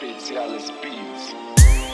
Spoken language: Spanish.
Especiales Beats.